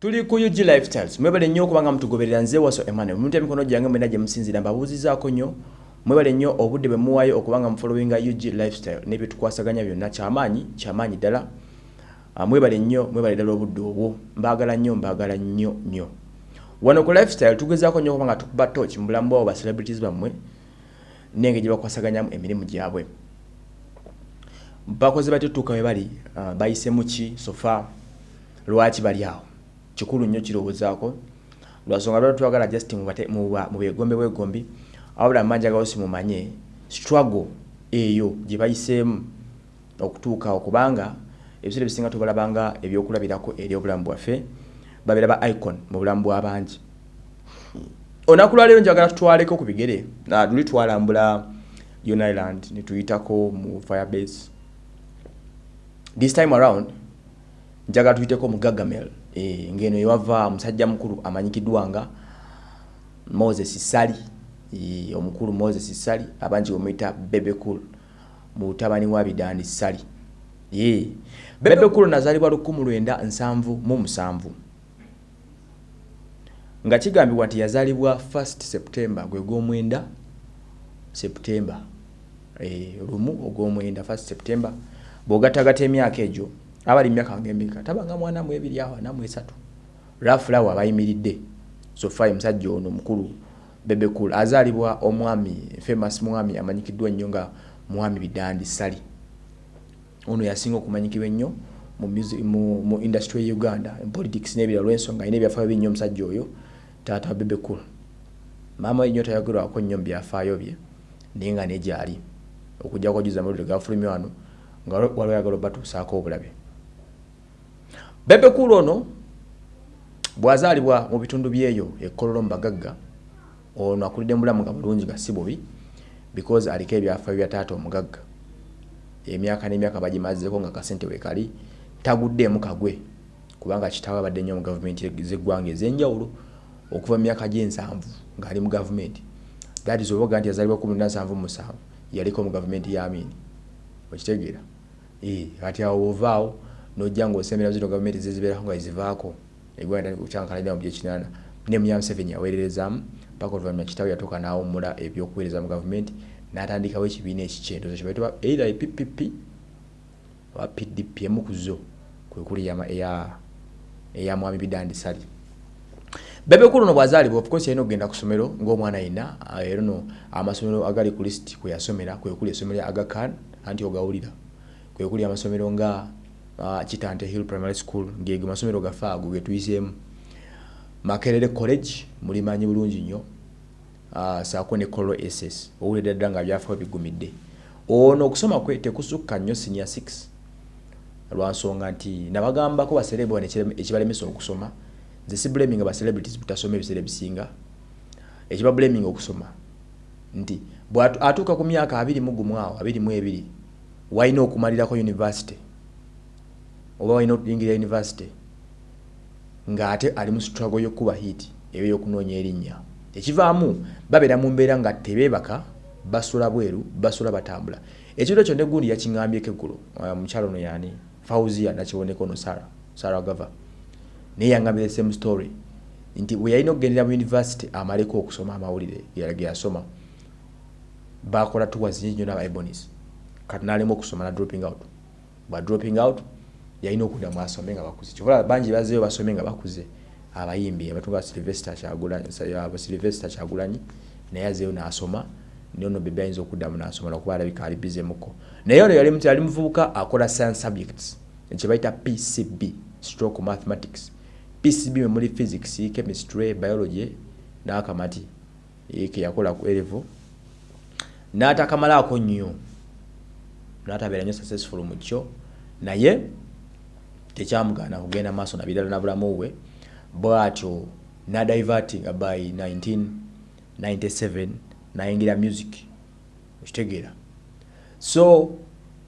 tuli ku UG lifestyles. Mwebale nnyo okuba nga mutugoberera nze waso emmanuel. Omuntu emikono gyange mwena gye musinzira mbabuuzizaako nnyo. Mwebale nnyo obudde bwe muwaayo okuba nga mufollowinga UG lifestyle n'ebyetukwasaganya byonna. Kyamaanyi kyamaanyi ddala. Ah, mwebale nnyo mwebale ddala obudde obwo. Mbaagala nnyo mbaagala nnyo nnyo. Wano ku lifestyle tugezaako nnyo okuba nga tukuba toch mu bulamu bwabo ba celebrities bammwe nenge gye bakwasaganyamu emirimu gyabwe. Bakoze batyo tuuka we bali? Uh, bayisemu ki? Sofa lwaki bali awo kikulu nnyo kirowoozaako lwasonga lwali twagala just mu bwegombe bwegombi wabula mmanjagalo simumanye struggle eyo gye bayiseemu okutuukawo kubanga ebiseera ebisinga tubalabanga ebyokulabirako eri obulamu bwaffe babeera ba icon mu bulamu bw'abangi olunaku lwaleero njagala tutwaleko ku bigere luli twalambula yon island netuyitako mu firebase. This time around njagala tuyiteko mu gagamel ngeno ewava musajja mukulu amanyikiddwa nga moses sali. E, omukulu moses sali abangi bamuyita bebekul mutabani wa bidani sali. Ye bebekul nazalibwa 1977 nga kigambibwa nti yazalibwa 1 september gwe gwomwenda september. E, lumu ogwomwenda 1 september. Bw'ogattagatta emyaka egyo abali myaka ngembika tabanga mwana mu ebiri awo ana mu esatu. Rafulawo abayimiridde. Sofai musajja ono mukulu bebekul azaalibwa omwami famous mwami amanyikiddwa ennyo nga mwami bidandi sali. Ono yasinga okumanyikibwa ennyo mu, music- mu, mu industry ye uganda mu politics n'ebira olw'ensonga alina ebyafaayo binnyo omusajja oyo taata wa bebekul maama we nnyo tayogerwako nnyo mu byafaayo bye naye nga negyali okujjako juza amawulire gafulumye wano nga waliwo yagala obatuusaako obulabe bebekul ono bw'azaalibwa mu bitundu byeyo ekkololo mu bagagga ono mu nga bulungi nga si bubi because aliko ebyafaayo bya taata omugagga. Emyaka n'emyaka bagimazeeko nga kasente wekali taguddeemu kagwe kubanga kitaawe abadde nnyo mu gavumenti z'eggwanga ez'enjawulo okuva mu myaka gy'ensanvu ng'ali mu gavumenti. That is obaga nti yazaalibwa 1777 yaliko mu gavumenti ya amini okitegeera? Eh, kati awo ovaawo nojja ngaosembera zino gavumenti zezibeerako nga zivaako. Egwanda kyankalanira mu byekinaana ne munya museveni yaweererezaamu paka oluvannyuma kitaawe yatuuka n'awummula ebyokuweereza mu gavumenti n'atandikawo ekibiina ekikyendo kyebayitibwa either eppp oba pdp emu ku zo kwe kuli eya mwami bidandi sali. Bebekulu no bwazaalibwa of course yalina okugenda ku ssomero ng'omwana yenna ah, era no amasomero agali ku lisiti kwe yasomera kwe kuli essomero agakan anti ogawulira. Kwe kuli amasomero nga uh, kitante hill primary school ngege masomero gaffe ago getuyiseemu makerere college mulimanyi bulungi nnyo. Uh, saako ne colo ss owulidde ddala nga byafaayo bigumidde. Ono okusoma kwe tekusukka nnyo senior 6 lwansonga nti nabagambako ekirem- ekibalemesa okusoma. Nze si blaming aba celebrities butasoma ebiseera ebisinga. Ekiba blaming okusoma. Nti bwatuuka ku myaka abiri mu gumu awo abiri mu ebiri walina okumalirako university oba walina okuyingira university ng'ate ali mu struggle y'okuba hit eyo y'okunoonya erinnya. Ekivaamu babeera mu mbeera nga tebeebaka basula bweru basula batambula. Ekintu ekyo negundi yakiŋŋambyeko eggulo uh, mukyalo ono yani? Fauzia nakiboneka ono sara sara gava. Naye yaŋŋambira the same story nti bwe yalina okugendera mu university amaleko okusoma amawulire ge ge yasoma bakola tours nyingi nnyo n'abaebonis kati n'alema okusoma na dropping out. Bwa dropping out yalina okuddamu asome nga bakuze. Kyobola bangi bazeeyo basome nga bakuze. Abayimbi abatunga silvester kyagulanyi naye azeeyo n'asoma. Nono bebe ayinza okuddamu n'asoma lwakuba alabika ali bize muko. Naye ono yali muti- yali muvubuka akola science subjects ekye bayita pcb stroke mathematics. Pcb mwe muli physics chemistry biology n'akamati eh, ke yakola ku elevo n'atakamalaako nnyo. N'atabeera nnyo successful mu kyo. Naye tekyamugaana kugenda maaso nabirala na bulamu bwe bwatyo nadivertinga by 1997 nayingira music okitegeera. So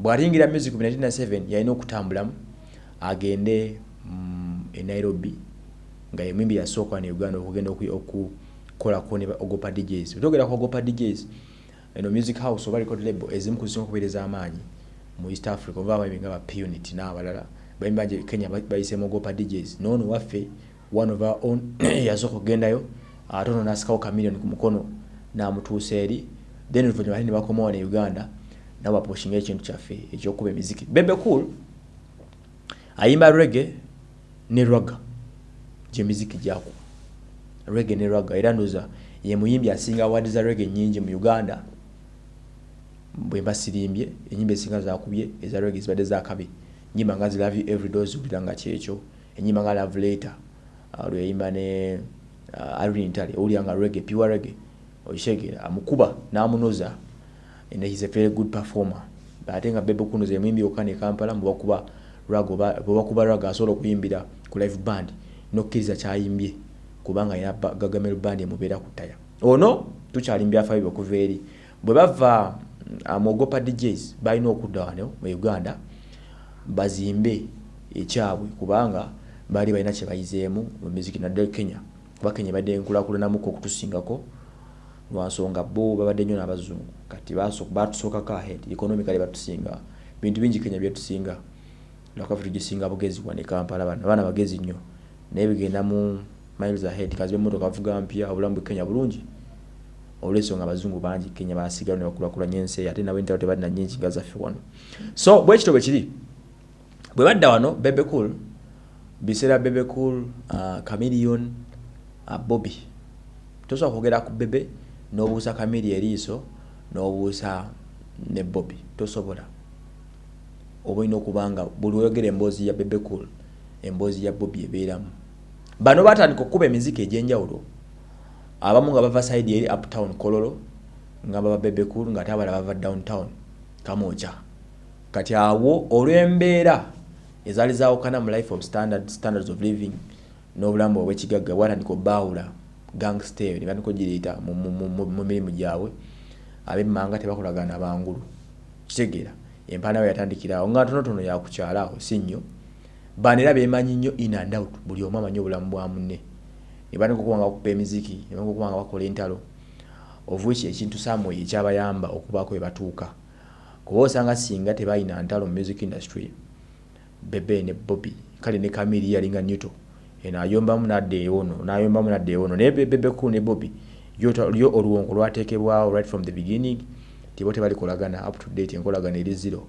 bw'atiyingira music mu 1997 yalina okutambulamu agende mm, e nairobi nga ye mwimbi yasooka ne uganda okugenda oku- okukolako ne ogopa djs otogera ku ogopa djs eno music house oba record label ezimu ku zisinga okubeereza amaanyi mu east africa oba abayimbi nga ba punit n'abalala bangi kenya ba- bayiseemu ogopa djs noono waffe one of our own yazooka okugendayo ate ono nasikawo kamiliyoni ku mukono namutuusa eri. Then ne bakomawo ne uganda nabo baposhinga ekintu kyaffe ekyokuba emiziki. Bebe cool ayimba rege ne rwaga gyemiziki gyakuba rege ne rwaga era ndoza ye muyimbi asinga awadi za rege nyingi mu uganda bwe mbasirimbye enyimba esinga zakubye eza rege zibadde zakabi nyimba nga love you every day ozibulira nga kyekyo. Enyimba nga love later uh, lweyimba ne uh, Irene Ntale owulira nga rege pure rege okitegeera amukuba n'amunoza. And he's a very good performer. Ate nga bebe kuno zemuyimbi yokka ne kampala mwebakuba rago bwebakuba rago asobola okuyimbira ku live band nokkiriza kyayimbye kubanga alina gagamero band emubeera ku ttaya. Ono tukyali mbyafayo byokuva eri. Bwe bava amogopa um, djs balina okudda wano mu uganda bazimbe ekyabwe kubanga baali balina kyebayizeemu mu muziki naddala kenya. Kuba kenya badde nkulakulanamuko okutusingako lwansonga bo babadde nnyo n'abazungu. Kati batusookako ahead economically batusinga bintu bingi kenya byetusinga lwakafe tugisinga bugezi wane kampala bano abaana bagezi nnyo. Naye bigenda mu miles ahead kazi bemotoka bavuga mpya obulamu bwe kenya bulungi. Olwensonga abazungu bangi kenya basigala ne bakulakulanya ensi ate nabo entalo tebalina nyingi nga zaffe wano. So bwekito bwe kiri bwe badda wano bebe cool biseera bebe cool uh, camilion uh, bobby. Tosobola kwogera ku bebe n'obuusa kamiri eriiso n'obuusa ne bobby. Tosobola. Oba olina okubanga buli oyogera emboozi ya bebe cool emboozi ya bobby ebeeramu. Bano batandika okukuba emiziki egy'enjawulo. Abamu nga bava side eri uptown kololo nga baba bebe cool nga ate abala bava downtown kamooca kati awo olw'embeera ezaali zaawukana mu life of standard, standards of living n'obulamu obwekigagga bwatandika obbaawula gangster ne batandika ogiriita mu mirimu gyabwe ab'emmanga tebakolagana bangulu. Kitegeera empaana we yatandikiraawo nga ntonotono yakukyalaawo si nnyo. Bano era beemanyi nnyo in and out buli omu amanyi obulamu bwa munne. Ne batandika okuba nga bakupa emiziki ne batandika okuba nga bakola entalo ovuki ekintu samwe ekyabayamba okubaako we batuuka kuba osanga singa tebalina ntalo mu music industry bebe ne bobby. Kale ne kamiri yalinga newto. Eno ayombamu nadde ewono nayombamu nadde ewono naye bebe ku ne bobby. Lyo oluwonko lwateekebwawo right from the beginning tibo tebalikolagana up to date enkolagana eri zero.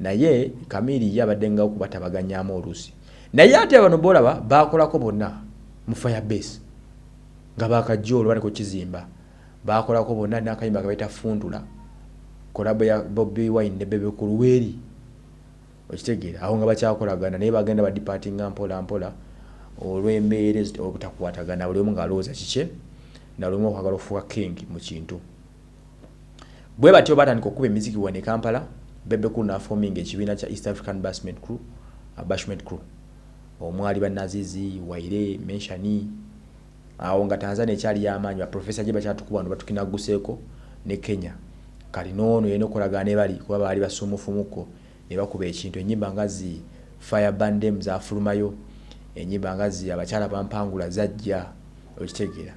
Naye kamiri ye abadde nga okubatabaganyamu oluusi. Naye ate bano bolaba bakolako bonna mu firebase nga bakajja olwo baliko kizimba. Bakolako bonna nakayimba kabaita funtula kolabo ya bobi wine ne bebe ku luweeri okitegeera awo nga bakyakolagana naye bagenda badipatinga mpola mpola olw'embeera obutakwatagana buli omu ngaalowooza kikye nalumu okwagala okufuuka king mu kintu. Bwe batyo batandika okuba emiziki wane kampala bebeku nafominga ekibiina kya east african basment crew bashment crew. Omwali banazizi waire menshani awo nga tanzania ekyali yamaanyi baprofesa gye bakyatukuba no batukinaguseeko ne kenya. Kali noono yena okolagana ebali kuba baali basumufumuko ne bakuba ekintu. Enyimba nga zi fire bandem zafulumayo enyimba nga zi abakyala bampangula zajja okitegeera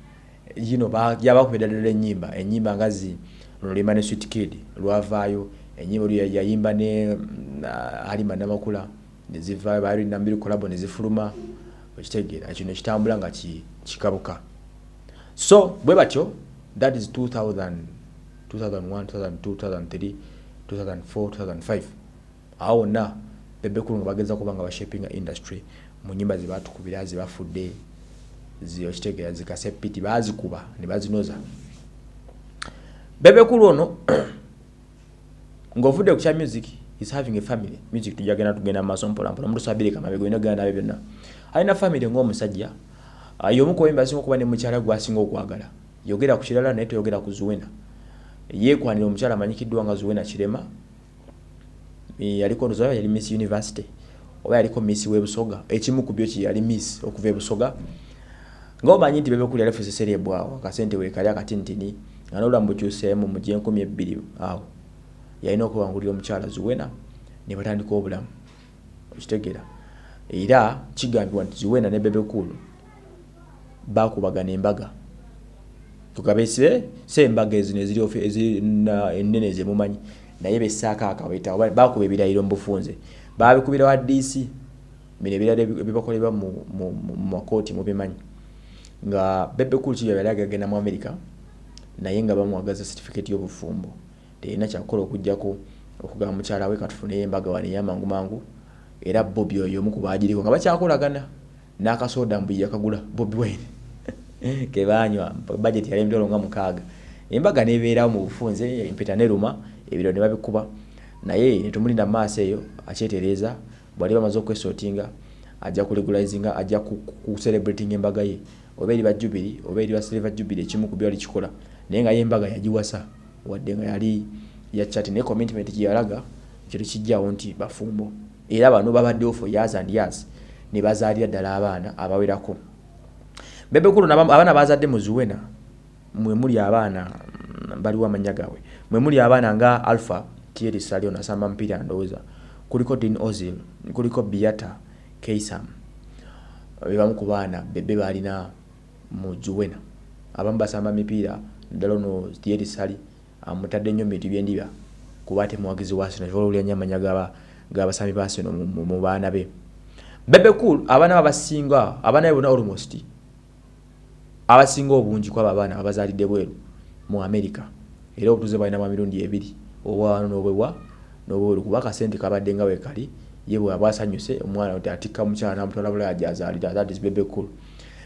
yino yabakuba eddala enyimba enyimba nga zi luno luyimba ne sweet kid lwavaayo enyimba olyo yayimba ne uh, halima namakula nezivaayo baali nambiri kolabo nezifuluma okitegeera kino kitambula nga kikabuka. So bwe batyo that is 2000 2001 2002 2003 2004 2005 awo wonna bebekulu nga bageza kuba nga bashapinga industry mu nyimba zebatukubira zebafudde okitegeera zikasepiti bazikuba ne bazinoza. Bebekulu ono ng'ovudde ku kya music is having a family. Music tujagenda tugenda maaso mpolampola omuntu sabirika mabega olina genda nabe byonna. Alina family ng'omusajja y'omu ku bayimbi asinga okuba ne mukyala gwe asinga okwagala. Yogera ku kirala naye toyogera ku zuwena. Yeekwanira omukyala amanyikiddwa nga zuwena kirema yaliko ndozayo yali miss university? Oba yaliko miss webusoga? Ekimu ku byo ki yali miss okuva ebusoga ng'omanyi nti bebekuli yali feseseri ebwawo akasente weekali akatintini nga n'obulamu bukyuseemu mu gyenkumi ebbiri awo. Yalina okubangulira omukyala zuwena ne batandika obulamu okitegeera era kigambibwa nti zuwena ne bebekulu bakubagana embaga. Tukabese se embaga ezino eziri ennene ezemumanyi naye besaako akabaita bakuba ebirayiro mu bufunze. Babikubira wa dc bino ebirala ebibakolebwa mu makooti mubimanyi nga bebe cool kiyo yali agagenda mu america naye nga bamuwagaza certificate y'obufumbo. Terina kyakukola okugjako okugamba mukyala we katufuneyo embaga wane eyamangu mangu era bobi oyo omu ku baagiriko nga bakyakolagana. N'akasoda mbu yakagula bobi wine. Kebanywa budget yali emitolo nga mukaaga. Embaga nebeerawo mu bufunze empeta neruma ebiro ne babikuba. Naye netumulinda mu maaso eyo akyetereeza bwali bamaze okwesotinga ajja kulegalizinga ajja kucelebrating embaga ye. Oba eri bajubiri oba eri basilver jubiri ekimu ku byali kikola. Naye nga ye embaga yagiwasa wadde nga yali yakyati naye commitment gyeyalaga kiro kijjawo nti bafumbo. Era bano babaddewo for years and years ne bazaalira ddala abaana abawerako. Bebekulu abaana bazadde mu zuwena mwe muli abaana baliwo amanya gaabwe mwe muli abaana nga alpha tieri salion asamba mpira ndowooza kuliko din ozil kuliko biata keisam. Bebamu ku baana bebe balina mu juwena. Abamu basamba mipiira ddala ono tieri sali amutadde nnyo mubintu byendiba kuba ate muwagizi wa sino olwulya nnyo amanya gabasambi ba sino mu baana be. Bebe cool abaana babasinga abaana be bonna almost abasinga obungi kwabo abaana abazaalidde bweru mu america. Era obutuze balinamu emirundi ebiri obwawano n'obwewa n'obweru kuba akasente kabadde nga wekali ye bwaba asanyuse omwana atikka mukyala namutwala bulaya gyazaalira that is bebe cool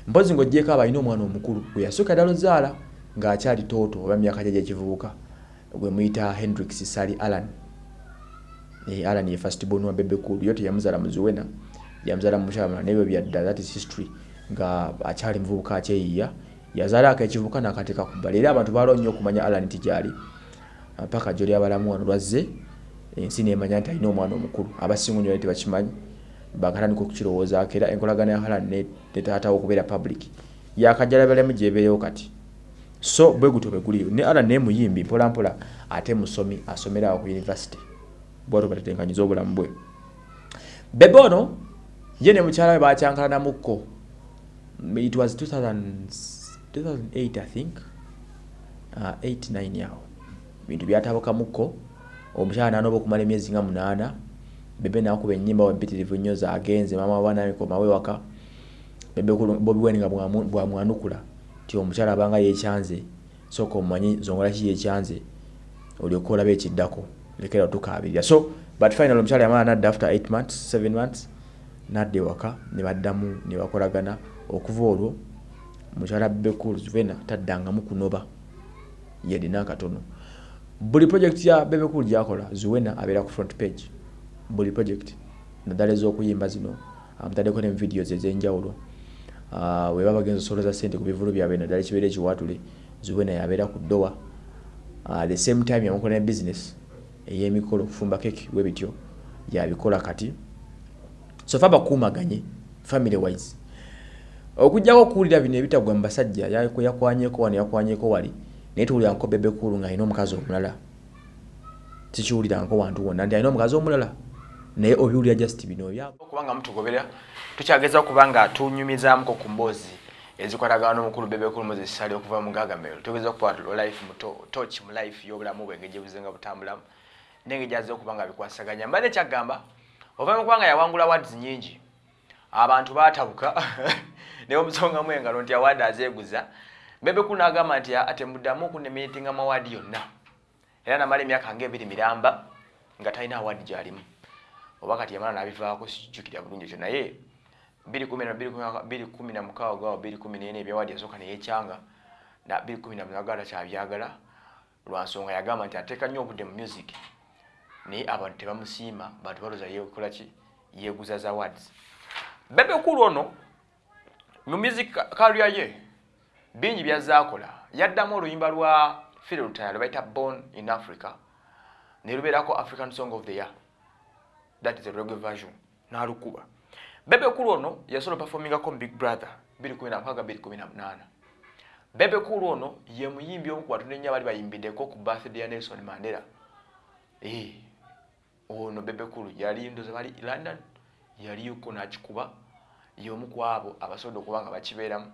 mpozi ng'ogyeko abalina omwana omukulu gwe yasooka ddala ozaala ng'akyali tooto oba myaka gye gyekivubuka gwe muyita hendrix sali alan e, alan ye first born wa bebe cool yo teyamuzaala muzuwena yamuzaala mukyala nebyo byadda that is history. Nga akyali muvubuka akyeyiya yazaalako ekivubuka n'akateeka ku bbali. Era abantu balwa nnyo okumanya alan tigyali paka gyoli abalamu wano lwazze ensi nemanya nti alina omwana omukulu. Abasinga nyo tebakimanyi bakatandika okukirowoozaako era enkolagana ya halan netaatawo okubeera public yakajalabalemu gyebeerewo kati. So bwe gutyo bwe guliyo. Ne alan naye muyimbi mpolampola ate musomi asomerawo ku univesity bwatyo batetenkanyiza obulamu bwe. Bebe ono ye ne mukyala we bakyankalanamukko it was 2000, 2008 i think. Uh, 89 yawo bintu byatabukamukko omukyala nanoba okumala emyezi nga munaana. Bebe nakuba enyimba wempitirivu nnyo zagenze. Mama wanamikomawe waka. Bebe bobi wine nga bwamwanukula ti omukyala abanga yekyanze soka omumanyi zongola ki yekyanze olyoka olaba ekiddako. Lekera tukabirira so but final omukyala yamala nadda after 8 months 7 months nadda ewaka nebaddamu nebakolagana okuva olwo mukyala bebekul vena taddangamu kunoba yedina akatono buli project ya bebekul gyakola zuwena abeera ku front page. Buli project naddala ez'okuyimba zino amutaddeko ne videos ez'enjawulo. Uh, weba bagenza osolooza sente ku bivulu byabwe naddala ekibeera ekiwatule zuwena yabeera ku ddowa. Uh, the same time yamukola ne business ey'emikolo okufumba keki we bityo yabikola kati. So fa bakuumaganye family wise okujjako okuwulira bino ebitagwa mu basajja yakwanyeko wano yakwanyeko wali naye tuwuliranko bebekulu nga alina omukazi omulala. Tikiwuliranko wantu wonna nti alina omukazi omulala. Naye obiwulira just bino okubanga mutugobera tukyageza okuba nga tunyumizamuko ku mboozi ezikwatagana n'omukulu bebekulu muzesisali okuva mu gagamero tugeza okuba life toch mu life y'obulamu bwe engeri gyebuzenga butambulamu. Nenge gyaze okuba nga bikwasaganya. Mbadde kyaggamba ova mu kubanga yawangula wards nyingi abantu baatabuka naye omusongamu engalo nti awaadi azeeguza bebekulu n'agamba nti ate muddamu okunemitinga mawaadi yonna. Era namala emyaka ngaebiri miramba nga talina awaadi gyalimu. Oba kati yamala nabivaako sikijjukira bulungi ekyo naye biri kumi namukaaga gawa biri kumi nene ebyawaadi yasooka neyekyanga kumi namunagala kyabyagala lwansonga yagamba nti ateeka nnyo obudde mu music. Naye abantu tebamusiima bantu balooza yekolaki yeguza za wards bebekulu ono mu music kalya ye bingi byazaakola. Yaddamu oluyimba lwa filtaya lwebaita born in africa nelubeerako african song of the year. That is a reggae version nalukuba. Bebekulu ono yasobola performingako mu big brother 218 bebekulu ono ye muyimbi omu ku batonde nnyo abali bayimbiddeko ku birthday ya nelson mandela. Ono bebekulu yali ndoza bali london yaliyoko nakikuba yomu ku abo abasobodde okuba nga bakibeeramu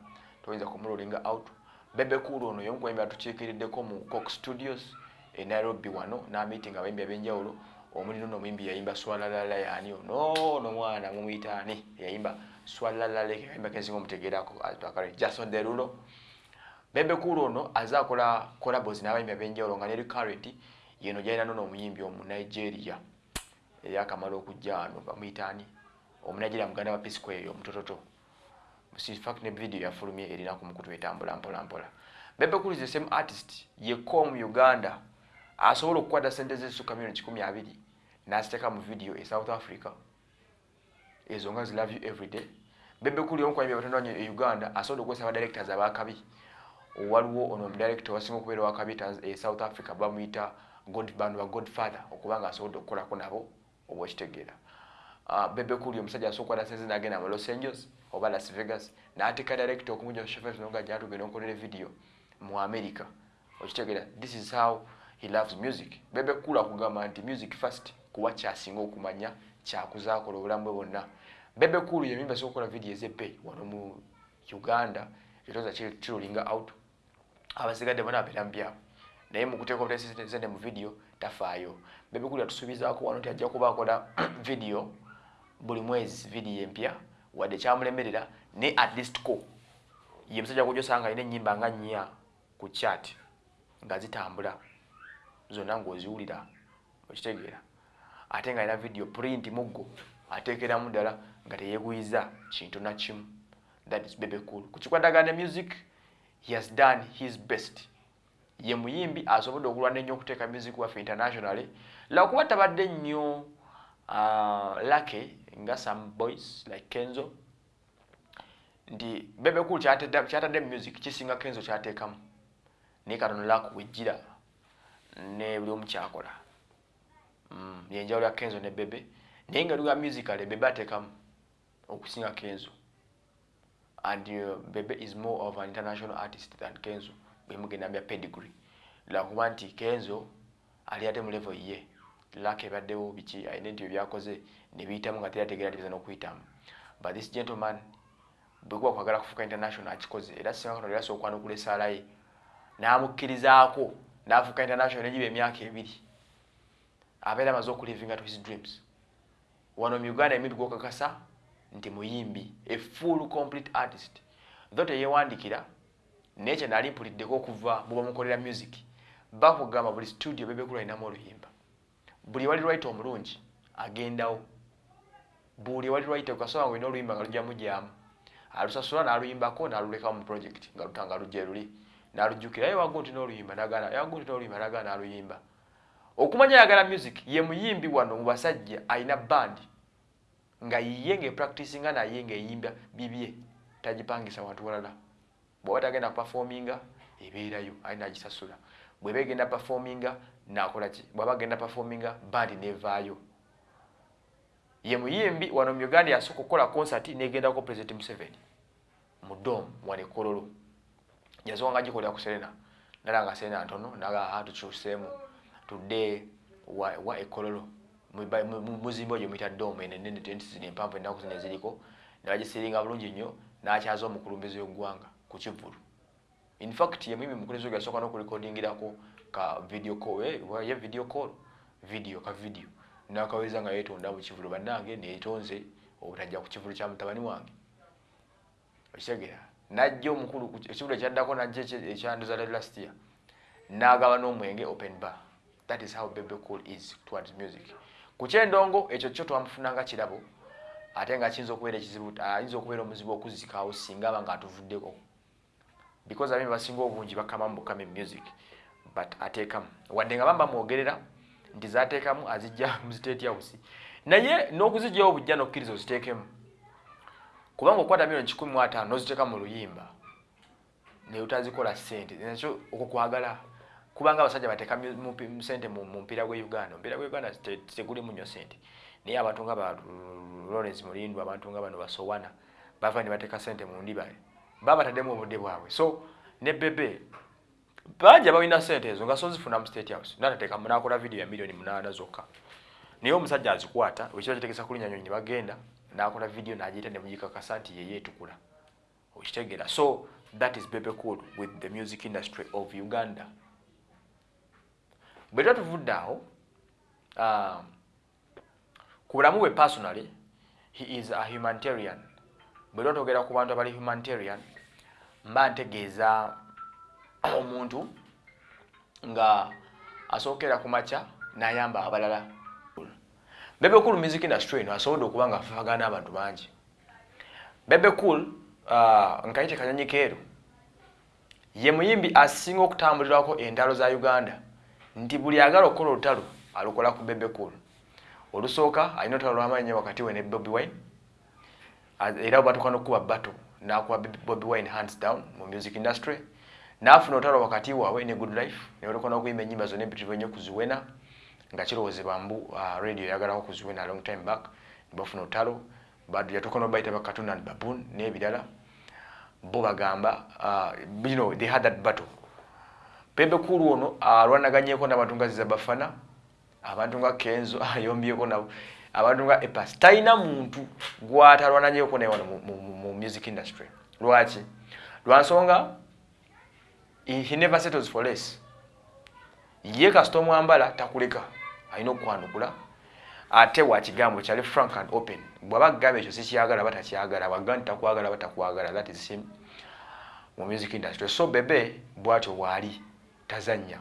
toyinza kumulolinga out. Bebekulu ono yomu kubayimbi atukiikiriddeko mu cox studios e nairobi wano n'amiting abayimbi ab'enjawulo. Omuli nono omuyimbi yayimba swalalala yani ono nomwana mumuyitaani yayimba swalalale yayimba kensinga omutegeerako atwakale jason derulo. Bebe kulo ono aze akola colabos n'abayimbi abenjawulo nga neri current yeno gyalina nono omuyimbi omu nigeria eyakamala okujja wano bamuyitaani omunigeria muganda wa pisco eyo omutototo. Fact ne video yafulumye erina ku mukutu etambula mpola mpola. Bebe kulu the same artist yekko mu uganda asobola okukwata sente zesukka milioni kikumi abiri n'aziteeka mu video e south africa. Ezo nga zilove you everyday bebe kuli omukwanyimbi abatondanye e uganda asobola okukozesa abadirectors abakabi waliwo ono omudirector wasinga okubeera wakabi e south africa bamuyita bantu ba godfather okuba nga asobodde okukolako nabo oba okitegeera uh, bebe kuli omusajja asobola okukwata sente nagenda mu los angeles oba las vegas n'ateeka director okumuja shofesnga gyatugenda okolera video mu america. Okitegeera this is how he loves music. Bebe kula kugamba nti music first kuba kyasinga okumanya kyakuzaakola obulamu bwe bwonna. Bebe kulu yemimba sokola video ezebbe wano mu uganda ekitoza kirulinga out abasigadde bona abeera mu byabwe. Naye mukuteeka obutesente mu video tafaayo. Bebe kulu yatusuubizaako wano nti ajja kuba akola video buli mwezi video empya wadde kyamulemerera ne at least ko. Ye musajja kujosanga alina ennyimba nga nnya ku chat nga zitambula zonna ng'oziwulira okitegeera. Ate nga alina video print muggo ateekeramu ddala nga teyeeguyiza kintu nakimu that is bebe cool. Ku kikwatagana music he has done his best. Ye muyimbi asobodde okulwana ennyo okuteeka music waffe internationally. Lwakuba tabadde nnyo uh, lake nga some boys like kenzo. Nti bebe cool kyatadde music kisinga kenzo kyateekamu. Naye katono lakuwejjira ne buli omu kyakola. Mm, yenjawulo ya kenzo ne bebe. Naye nga luga musical bebe ateekamu okusinga kenzo. And uh, bebe is more of an international artist than kenzo. Bwemugenda bya pedigree. Lwakuba nti kenzo ali ate mu level ye laka ebaddewo biki alina nti bebyakoze nebiyitamu nga terategeera tibiza n'okuyitamu. But this gentleman bwekuba kwagala kufuuka international akikoze era singa kano lyasa okwanukula esaala ye n'amukkirizaako n'afuuka international negiba emyaka ebiri. Abeera amaze okulivinga to his dreams. Wano mu uganda emimbi gwokakasa nti muyimbi a full complete artist. Tho teyewandikira naye kye naali mpuliddeko okuva bwebamukolera music bakugamba buli studio bebekulu alinamu oluyimba buli wali lwaita omulungi agendawo. Buli wali lwaita kasoba nga olina oluyimba nga lujjamu jyamu alusasula n'aluyimbako n'alulekawo mu project nga lutanga lujja luli. N'alujjukira ye wagu nti n'oluyimba nagana yagu nti n'oluyimba nagana n'aluyimba. Okumanya ayagala music ye muyimbi wano mu basajja alina bandi nga yiye ngaepracticinga naye ngaeyimba bibye tagipangisa wantu walala. Bwaba tagenda kupafominga ebeerayo alina agisasula. Bweba egenda pafominga nakolaki bwaba agenda pafominga bandi nevaayo. Ye muyimbi wano mu uganda yasooka okukola concert negendako president museveni. Mu dom wane kololo. Yasoka nga gikolera ku serena. Nala nga serena ntono naga tukyuseemu tudde wa, wa ekololo muzimba ogyo muyita dom enenene nti zino empanvu ennaku zino eziriko. Nebagisiringa bulungi nnyo nakyaza omukulumbizi w'eggwanga ku kivulu infact ye muyimbi mukulumbizi ogyo yasooka n'okurekodingirako ka video call ye video call video ka video. Nakaweza nga yetonda mu kivulu bannange netonze obutajja ku kivulu kya mutabani wange. Okitegera najja omukulu ekivulu ekyaddako najja ekyanduza last year. Nagaba n'omwenge open bar. That is how bebe cool is towards music. Ku kyendongo ekyo kyo twamufunanga kirabo ate nga kiyinza okubeera ekizibu ayinza okubeera omuzibu okuzikawo singa aba nga atuvuddeko. Because abimi basinga obungi bakamamu bukame music but ateekamu. Wadde nga bamba mwogerera nti zateekamu azijja mu state house. Naye n'okuzijjawo bujja nokkiriza oziteekemu. Kubanga okwata milioni kikumi mu ataano n'oziteeka mu luyimba naye otazikola ssente. Nakyo okwo kwagala kubanga abasajja bateeka sente mu mupiira gwe uganda. Omupiira gwe uganda tegulimu nnyo sente naye abantu nga ba lawrence mulindu abantu nga bano basowana bava ne bateeka sente mu ndibale. Baba bataddemu obudde bwabwe. So ne bebe bangi abalina sente ezo nga sozifuna mu state house. Natateekamu nakola vidiyo ya miliyoni munaana zokka. Naye omusajja azikwata kitegesa kulinya nyonyi ne bagenda nakola vidiyo nagiyita ne mugikakasa nti yeye etukula okitegeera. So that is bebe cool with the music industry of uganda. Bwe tuba tuvudde awo uh, ku bulamu bwe personally he is a humanitarian. Bwe lwa togera ku bantu abali humanitarian mba ntegeeza omuntu nga asookera ku makya n'ayamba abalala. Bebe cool music industry eno asobodde okuba nga afafagana abantu bangi. Bebe cool nkayite kanyonyi keeru. Ye muyimbi asinga okutambulirwako entalo za uganda nti buli agala okukola olutalo alukola ku bebe cool. Olusooka alina olutalo lwamaanyi wakati we ne bobi wine era batuka nokuba bato nakuba bobi wine hands down mu music industry nafuna olutalo wakati waabwe ne good life nebatuka nokuyimba enyimba zonna empitirivu ennyo kuziwena nga kirowoozebwa mbu uh, radio yagalako kuziwena long time back nebafuna olutalo yatuka nobayita bakatuna baboon n'ebirala bo bagamba uh, you know, they had that battle. Pepe kulu ono alwanaganyeko uh, n'abantu nga zizabafana abantu nga kenzo ayombyeko nabo abantu nga epas talina muntu gwatalwananyeko naye wano mu music industry. Lwaki? Lwansonga he never settles for less. Ye kasita omwambala takuleka. Alina okukwanukula ate wakigambo kyali frank and open. Bwaba kugamba ekyo sikyagala batakyagala. Bwaga nti takwagala batakwagala. That is him mu music industry. So bebe bwatyo bwali tazanya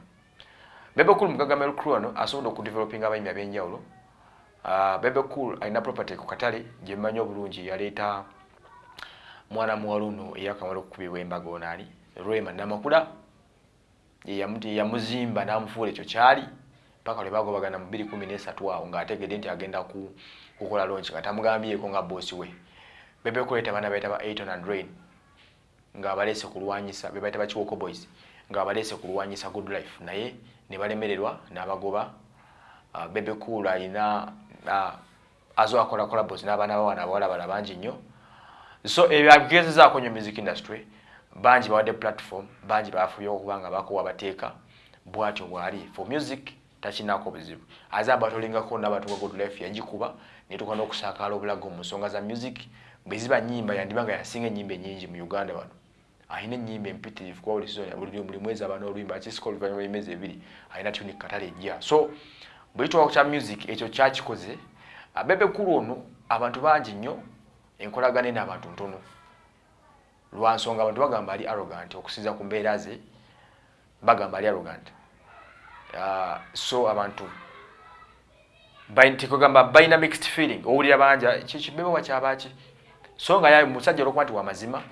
bebe cool mugagamel crew ano asobola okudevelopinga abayimbi ab'enjawulo. Uh, bebe cool alina property ku katale gye mmanyi obulungi yaleeta mwana muwala ono eyakamala okukubibwa embaga onaali rwema namakula yamuzimba n'amufuula ekyo kyali paka lwe bagobagana mu 213 awo ng'ategedde nti agenda kukola lonki nga tamugambyeko nga boosi we. Bebe kuleeta baana baita ba aton and rain nga baleese kulwanyisa be baita bakiwoko boys nga baleese kulwanyisa good life naye ne balemererwa n'abagoba bebe cool alina uh, azo akola collabos n'abaana bawana abawala bala bangi nnyo. So ebyo abigezezaako nnyo music industry bangi bawadde platform bangi bafubye okuba nga bakuwa bateeka bwatyo bwali. For music takinako buzibu. Aze abatolingako nabantu ga good life yagikuba netuka n'okusaakaala obulago mu nsonga za music bwe ziba nyimba yandiba nga yasinga enyimba enyingi mu uganda wano. Alina enyimba empitirivu kuba buli mwezi aba n'oluyimba akisika oluvannyuma lw'emyezi ebiri alina tuni katale ejja. So bwe kitwako kya music ekyo kyakikoze. Bebe kulu ono abantu bangi nnyo enkolagane n'abantu ntono lwansonga abantu bagamba ali arrogant okusinza ku mbeera ze bagamba ali arrogant. Uh, so abantu tekugamba balina mixed feeling owulira banja kibebe wakyabaki so nga yaye musajja olwokuba nti wamazima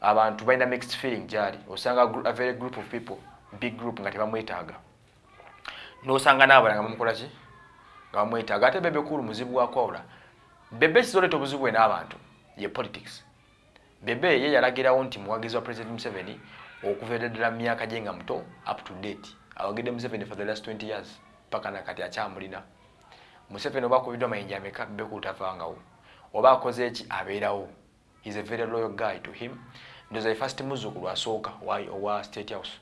abantu balina mixed feeling gyali osanga a very group of people big group nga tebamwetaaga. Nosanga naabala nga bamukola ki? Nga bamwetaaga ate bebe kulu muzibu wakwawula bebe kizoleeta obuzibu bwe n'abantu ye politics bebe ye yalagirawo nti muwagizi wa president museveni okuva ddala mu myaka gye nga muto up to date. Awagidde museveni for the last 20 years paka nakati akyamulina. Museveni oba akubiddwa amayinja ameka bebe kulu tavangawo oba akoze eki abeerawo. Is a very loyal guy to him. Ndoza first muzukulu asooka owa state house.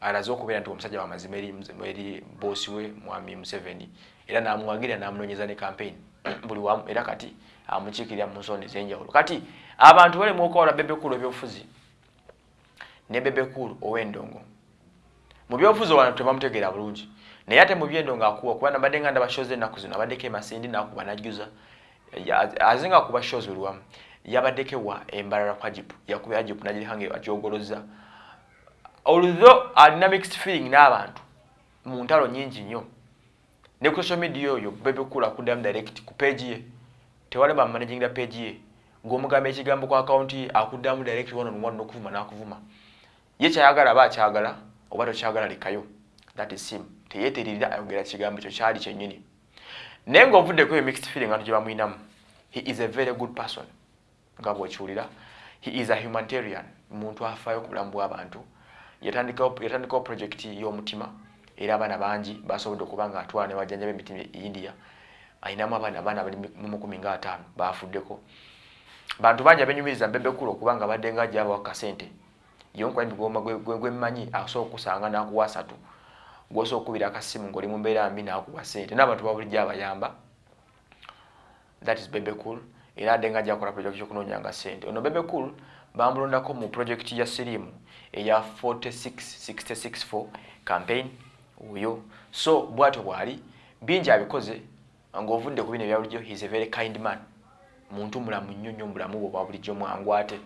Alaze okubeera nti omusajja wamazima eri bosi we mwami museveni. Era namuwagirira namunonyeza ne campaign. Buli wamu era kati amukiikirira mu nsonda ez'enjawulo. Kati abantu balemu okwawula bebekulu ebyobufuzi ne bebekulu ow'endongo. Mu byobufuzi owantu tebamutegeera bulungi naye ate mu byendongo akuwa kuba nabadde nga ndaba shows ennaku zino abaddeko emasindi nakuba najjuza azinga kuba shows buli wamu yabaddeko ewa embalala kwa jipu yakuba jipu nagirihange agyogoloza although alina mixed feeling n'abantu mu ntalo nyingi nnyo ne ku social media oyo bebekulu akuddamu direct ku page ye tewali bamanagingira page ye ng'omugamba ekigambo ku akawunti akuddamu direct one on one n'okuvuma n'akuvuma. Ye kyayagala aba akyagala oba tokyagala lekayo. That is him. Teyeeteririra ayogera kigambo ekyo kyali kyennyini. Naye ng'ovuddeko eyo mixed feeling abantu gye bamwinamu he is a very good person. Nga bwekiwulira he is a humanitarian muntu afaayo ku bulamu bw'abantu yatandikawo projekiti y'omutima era abaana bangi basobodde okuba nga atwala ne wajjanja b'emitima e india. Ayinamu abaana abaana bali mu mukumi nga ataano bafuddeko bantu bangi abenyumiriza mbebekulu okuba nga badde nga ajjabawa kasente. Yonkwani gwemmanyi asobola okusanga nakuwa asatu. Gwosobola okubira akasimu ngaoli mu mbeera mbi nakuwa sente. N'abantu babulijjo abayamba. That is bebekul. Era adde nga ajja kukola projekiti yokunoonyanga sente ono bebekul bamulondako mu projekiti ya sirimu eya 46664 campaign oyo. So bwatyo bwali bingi abikoze ng'ovudde ku bino ebyabulijjo he's a very kind man muntu mulamu nnyo nnyo mulamu bwe bwa bulijjo mwangu ate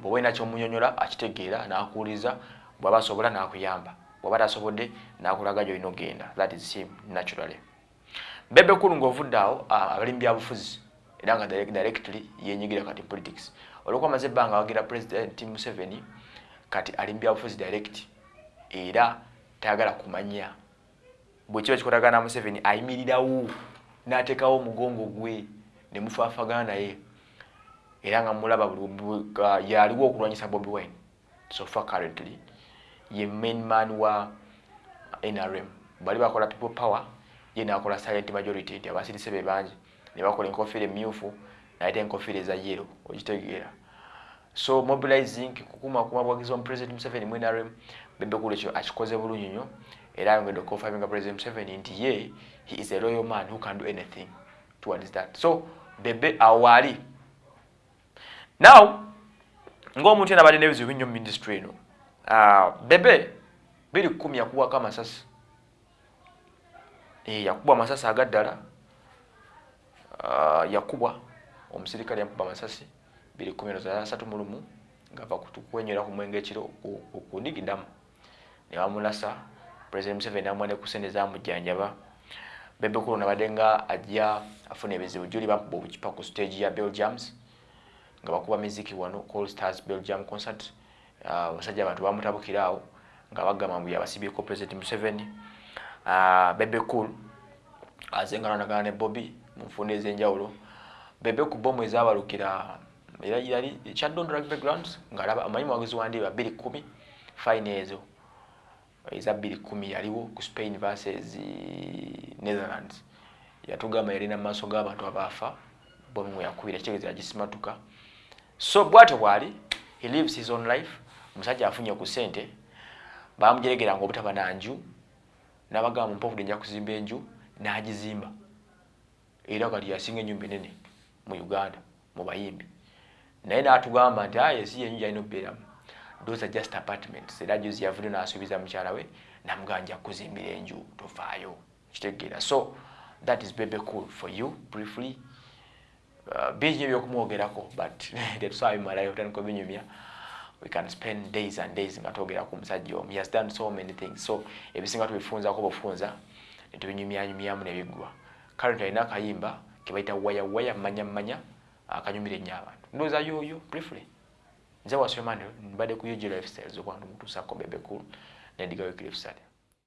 bw'oba olina kyomunyonyola akitegeera n'akuwuliza bw'aba asobola n'akuyamba. Bw'aba tasobodde n'akulaga gy'olina ogenda that is him naturally. Bebe kulu ng'ovudde awo abalimu byabufuzi era nga directly yenyigira kati politics. Olwokuba amaze ebbanga awagira president museveni kati ali mu byabufuzi direct era tayagala kumanya. Bwe kiba kikolagana na museveni ayimirirawo n'ateekawo omugongo gwe ne mufaafagana naye era nga mulaba yaliwo okulwanyisa bobi wine. So far currently ye main man wa nrm bali bakola people power ye nakola silent majority nti abasirise be bangi. Ne bakola enkofiira emyufu nayete enkofiira eza yero okitegeera so mobilizing kukumakuma bwagizi omupresident museveni mu nrm bebekulu ekyo akikoze bulungi nnyo. Era ayongedde okukonfaminga president museveni nti ye he is a royal man who can do anything towards that. So bebe awaali now ngaomuntu ena balina ebizibu binnyo mu ministry eno uh, bebe biri kumi yakubwako amasasi. E, yakubwa amasasi agaddala yakubwa omusirikale yamukuba amasasi biri kumi asatu mu lumu ngava kwenyera ku mwenge ekiro okundigidamu ne bamulasa president museveni amwa ne kusente zamujjanjaba bebekulu nabadde nga ajja afuna ebizibu juli bakuba obukipa ku stage ya belgiums nga bakuba miziki wano call stars belgium concert. Ah, abasajja uh, abantu bamutabukira awo nga bagamba mbu yabasibyeko president museveni. Uh, bebekul azengananagana ne bobby mu nfunda ez'enjawulo. Bebe ku bomu ezabalukira era yali kyadondora background nga amanyi muwagizi wandiba bbiri kumi fine ezo eza bbiri kumi yaliwo ku spain versus netherlands. Yatugamba yalina maaso g'abantu abaafa bomi mwe yakubira kitegeeza yagisimatuka so bwatyo bwali he lives his own life. Omusajja afunye ku ssente bamujeregeranga obutaba nanju nabagamba mumpofudde nja kuzimba enju n'agizimba. Era kati yasinga ennyumba enene mu uganda mu bayimbi. Naye n'atugamba nti aye si yenju yalina okubeeramu those are just apartments. Era juzi yavudde n'asuubiza mukyala we namuganja kuzimbira enju tofaayo kitegeera so that is baby cool for you briefly. Uh, bingi ebyokumwogerako but tetusaba bimalayo tutandika binyumya we can spend days and days nga twogera ku musajja omu. He has done so many things. So ebisinga tubifunzako bufunza netubinyumyanyumyamu nebiggwa. Current alina akayimba kebaita waya waya manya manya akanyumira ennyo abantu. Ndowooza yoyo briefly nze wasomani mbadde ku UG lifestyles okwantu mutuusako bebekulu nendigayo clifsale